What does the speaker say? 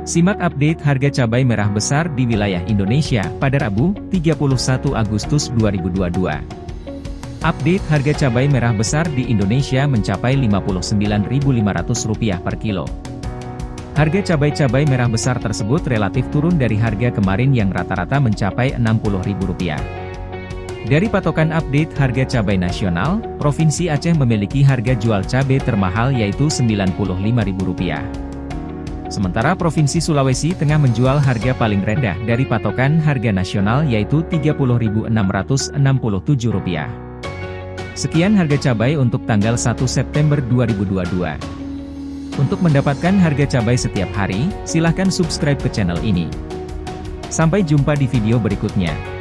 Simak update harga cabai merah besar di wilayah Indonesia pada Rabu, 31 Agustus 2022. Update harga cabai merah besar di Indonesia mencapai Rp59.500 per kilo. Harga cabai-cabai merah besar tersebut relatif turun dari harga kemarin yang rata-rata mencapai Rp60.000. Dari patokan update harga cabai nasional, Provinsi Aceh memiliki harga jual cabai termahal yaitu Rp95.000. Sementara Provinsi Sulawesi Tengah menjual harga paling rendah dari patokan harga nasional yaitu Rp30.667. Sekian harga cabai untuk tanggal 1 September 2022. Untuk mendapatkan harga cabai setiap hari, silahkan subscribe ke channel ini. Sampai jumpa di video berikutnya.